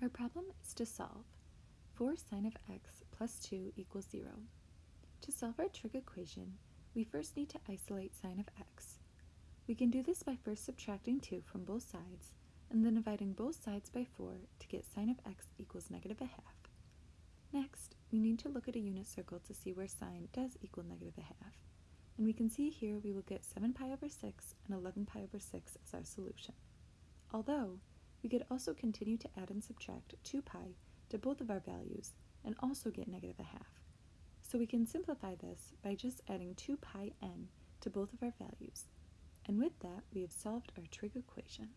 Our problem is to solve 4 sine of x plus 2 equals 0. To solve our trig equation, we first need to isolate sine of x. We can do this by first subtracting 2 from both sides, and then dividing both sides by 4 to get sine of x equals negative a half. Next, we need to look at a unit circle to see where sine does equal negative a half. And we can see here we will get 7 pi over 6 and 11 pi over 6 as our solution. Although, we could also continue to add and subtract 2 pi to both of our values and also get negative a half. So we can simplify this by just adding 2 pi n to both of our values. And with that, we have solved our trig equation.